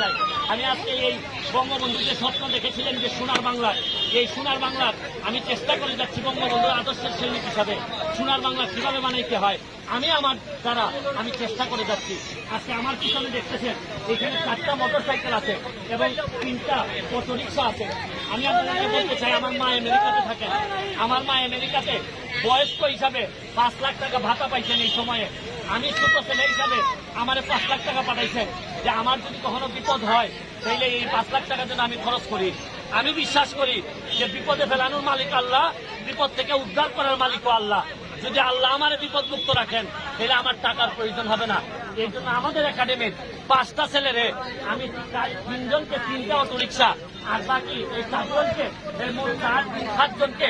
চাই। আমি আজকে এই বঙ্গবন্ধু যে স্বপ্ন দেখেছিলেন যে সোনার বাংলার। এই সোনার বাংলার আমি চেষ্টা করে যাচ্ছি বঙ্গবন্ধুর আদর্শের সৈনিক হিসাবে। সোনার বাংলা কীভাবে বানাইতে হয়? আমি আমার দ্বারা আমি চেষ্টা করে যাচ্ছি। আজকে আমার পিছনে দেখতেছেন, এখানে চারটা মোটর সাইকেল আছে এবং তিনটা অটো রিক্সা আছে। আমি আপনাদেরকে বলতে চাই, আমার মা আমেরিকাতে থাকেন। আমার মা আমেরিকাতে বয়স্ক হিসাবে পাঁচ লাখ টাকা ভাতা পাইছেন এই সময়ে। আমি ছোট ছেলে হিসাবে আমার পাঁচ লাখ টাকা পাঠাইছেন। যে আমার যদি কখনো বিপদ হয়, তাইলে এই পাঁচ লাখ টাকা যেন আমি খরচ করি। আমি বিশ্বাস করি যে বিপদে ফেলানোর মালিক আল্লাহ, বিপদ থেকে উদ্ধার করার মালিকও আল্লাহ। যদি আল্লাহ আমার বিপদ মুক্ত রাখেন, তাহলে আমার টাকার প্রয়োজন হবে না। এই জন্য আমাদের একাডেমির পাঁচটা ছেলেরে আমি তিনজনকে তিনটা অটো রিক্সা আর বাকি এই চারজনকে মোট চার সাতজনকে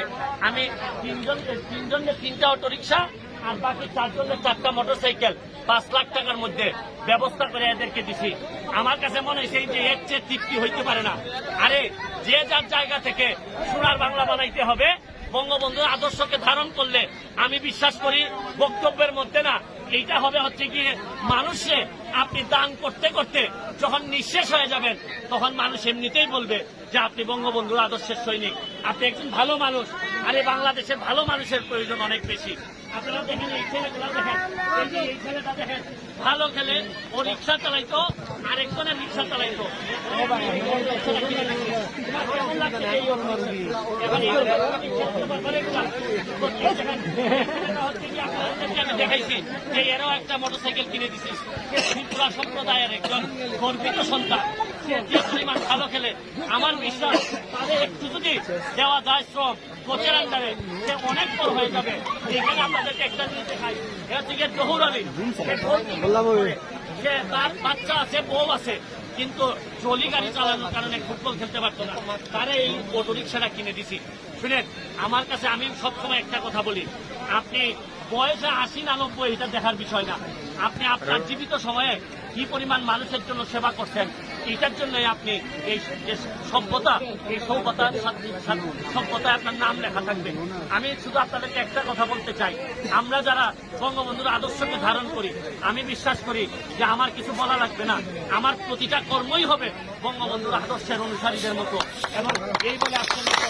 আমি তিনজনকে তিনজনকে তিনটা অটো রিক্সা আর বাকি চারজনের চারটা মোটর সাইকেল পাঁচ লাখ টাকার মধ্যে ব্যবস্থা করে এদেরকে দিছি। আমার কাছে মনে হয়েছে যে এর চেয়ে তৃপ্তি হইতে পারে না। আরে যে যার জায়গা থেকে সোনার বাংলা বানাইতে হবে বঙ্গবন্ধুর আদর্শকে ধারণ করলে, আমি বিশ্বাস করি বক্তব্যের মধ্যে না, এইটা হবে হচ্ছে কি, মানুষে আপনি দান করতে করতে যখন নিঃশেষ হয়ে যাবেন, তখন মানুষ এমনিতেই বলবে যে আপনি বঙ্গবন্ধুর আদর্শের সৈনিক। আপনি একজন ভালো মানুষ। আর এই বাংলাদেশের ভালো মানুষের প্রয়োজন অনেক বেশি। ভালো খেলে, ও রিক্সা চালাইতো আরেকজনের রিক্সা চালাইতো। আমি দেখাইছি যে এরাও একটা মোটরসাইকেল কিনে দিছিস ত্রিপুরা সম্প্রদায়ের একজন গর্বিত সন্তান সে যে পরিমাণ ভালো খেলে আমার বিশ্বাস তাদের একটু যদি দেওয়া যায় শ্রম কোচের আন্ডারে সে অনেক বড় হয়ে যাবে। এখানে আপনাদেরকে একটা জিনিস দেখাই এটা গিয়ে আলী। সে তার বাচ্চা আছে বউ আছে কিন্তু ট্রলি গাড়ি চালানোর কারণে ফুটবল খেলতে পারতো না। তারা এই অটো রিক্সাটা কিনে দিছি। শুনেন আমার কাছে আমি সবসময় একটা কথা বলি আপনি বয়সে আশি না নব্বই এটা দেখার বিষয় না। আপনি আপনার জীবিত সময়ে কি পরিমাণ মানুষের জন্য সেবা করছেন? এটার জন্যই আপনি এই সভ্যতা, এই সভ্যতার সভ্যতায় আপনার নাম লেখা থাকবে। আমি শুধু আপনাদেরকে একটা কথা বলতে চাই। আমরা যারা বঙ্গবন্ধুর আদর্শকে ধারণ করি, আমি বিশ্বাস করি যে আমার কিছু বলা লাগবে না। আমার প্রতিটা কর্মই হবে বঙ্গবন্ধুর আদর্শের অনুসারীদের মতো। এবং এই বলে মতো